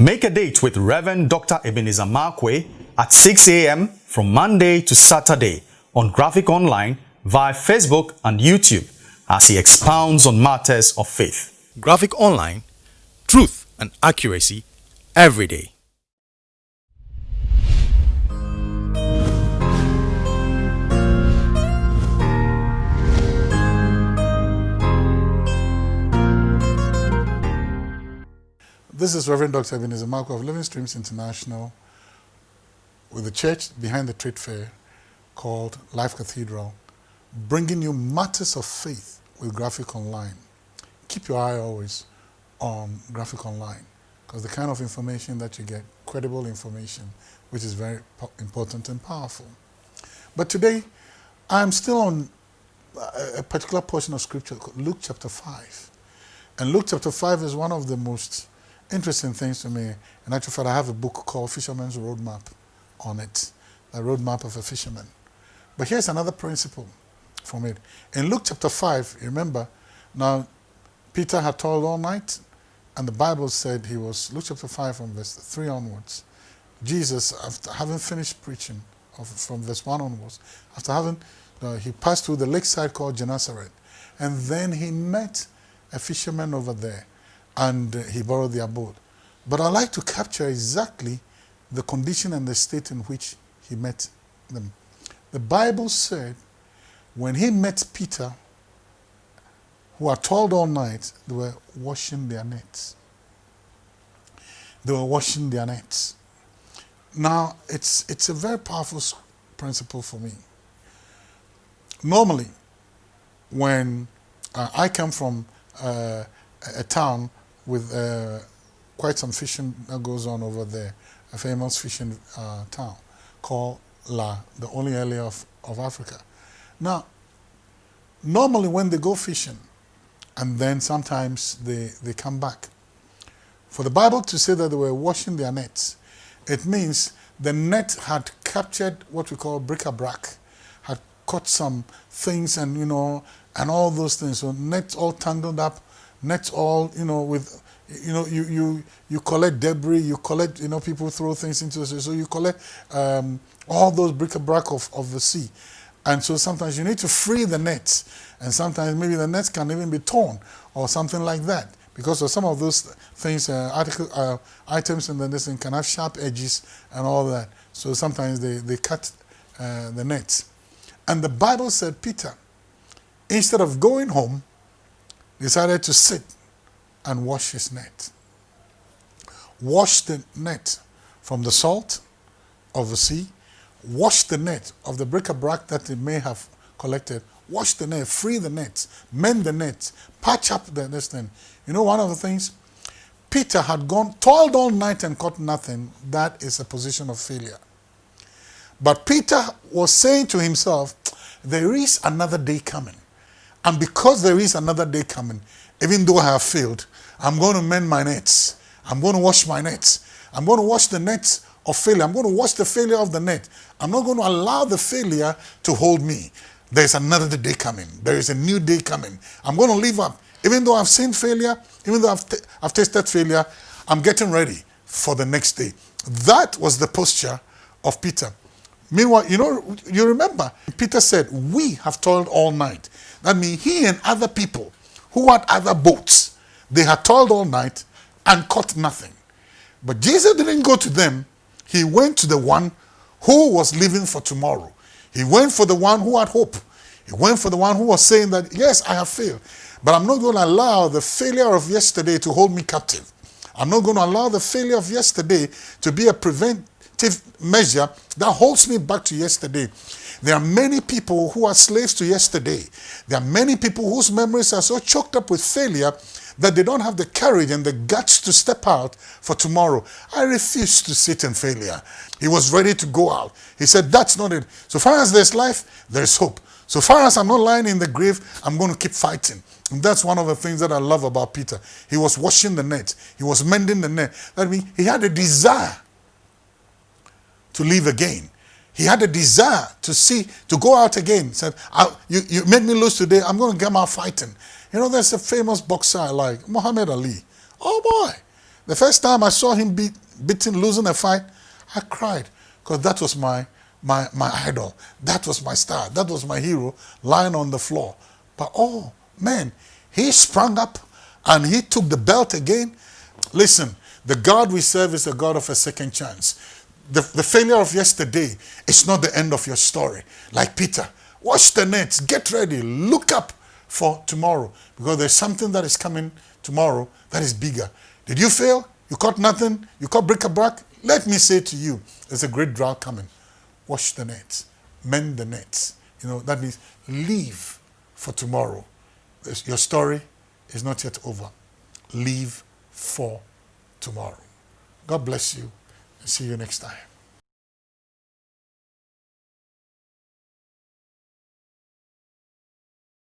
Make a date with Reverend Dr. Ebenezer Markwei at 6 a.m. from Monday to Saturday on Graphic Online via Facebook and YouTube as he expounds on matters of faith. Graphic Online, truth and accuracy every day. This is Reverend Dr. Ebenezer Markwei of Living Streams International with the church behind the trade fair called Life Cathedral, bringing you matters of faith with Graphic Online. Keep your eye always on Graphic Online because the kind of information that you get, credible information, which is very important and powerful. But today, I'm still on uh, a particular portion of scripture, Luke chapter 5. And Luke chapter 5 is one of the most interesting things to me. In actual fact, I have a book called Fisherman's Roadmap on it, the roadmap of a fisherman. But here's another principle from it. In Luke chapter 5, remember, now Peter had toiled all night, and the Bible said he was, Luke chapter 5 from verse 3 onwards, Jesus, after having finished preaching of, from verse 1 onwards, after having, uh, he passed through the lakeside called Gennesaret, and then he met a fisherman over there and he borrowed their boat. But I like to capture exactly the condition and the state in which he met them. The Bible said when he met Peter, who had toiled all night, they were washing their nets. They were washing their nets. Now, it's, it's a very powerful principle for me. Normally, when uh, I come from uh, a town with uh, quite some fishing that goes on over there, a famous fishing uh, town called La, the only area of, of Africa. Now, normally when they go fishing, and then sometimes they, they come back, for the Bible to say that they were washing their nets, it means the net had captured what we call bric-a-brac, had caught some things and, you know, and all those things. So nets all tangled up nets all, you know, with, you know, you, you, you collect debris, you collect, you know, people throw things into the sea. So you collect um, all those bric-a-brac of, of the sea. And so sometimes you need to free the nets. And sometimes maybe the nets can even be torn or something like that. Because of some of those things, uh, article, uh, items in the net can have sharp edges and all that. So sometimes they, they cut uh, the nets. And the Bible said, Peter, instead of going home, decided to sit and wash his net. Wash the net from the salt of the sea, wash the net of the bric-a-brac that it may have collected, wash the net, free the net, mend the net, patch up the, this thing. You know one of the things? Peter had gone, toiled all night and caught nothing. That is a position of failure. But Peter was saying to himself, there is another day coming. And because there is another day coming, even though I have failed, I'm going to mend my nets. I'm going to wash my nets. I'm going to wash the nets of failure. I'm going to wash the failure of the net. I'm not going to allow the failure to hold me. There's another day coming. There is a new day coming. I'm going to live up. Even though I've seen failure, even though I've, I've tasted failure, I'm getting ready for the next day. That was the posture of Peter. Meanwhile, you know, you remember, Peter said, we have toiled all night. That means he and other people who had other boats, they had toiled all night and caught nothing. But Jesus didn't go to them. He went to the one who was living for tomorrow. He went for the one who had hope. He went for the one who was saying that, yes, I have failed, but I'm not going to allow the failure of yesterday to hold me captive. I'm not going to allow the failure of yesterday to be a preventive measure that holds me back to yesterday. There are many people who are slaves to yesterday. There are many people whose memories are so choked up with failure that they don't have the courage and the guts to step out for tomorrow. I refuse to sit in failure. He was ready to go out. He said, that's not it. So far as there's life, there's hope. So far as I'm not lying in the grave, I'm going to keep fighting. And that's one of the things that I love about Peter. He was washing the net. He was mending the net. That means he had a desire to live again. He had a desire to see, to go out again. He said, you, you made me lose today. I'm going to come out fighting. You know, there's a famous boxer I like, Muhammad Ali. Oh boy. The first time I saw him beat, losing a fight, I cried because that was my, my, my idol. That was my star. That was my hero lying on the floor. But oh, man, he sprung up and he took the belt again. Listen, the God we serve is a God of a second chance. The, the failure of yesterday is not the end of your story. Like Peter, wash the nets, get ready, look up for tomorrow because there's something that is coming tomorrow that is bigger. Did you fail? You caught nothing? You caught bric-a-brac? Let me say to you, there's a great drought coming. Wash the nets, mend the nets. You know, that means leave for tomorrow. Your story is not yet over. Leave for tomorrow. God bless you see you next time.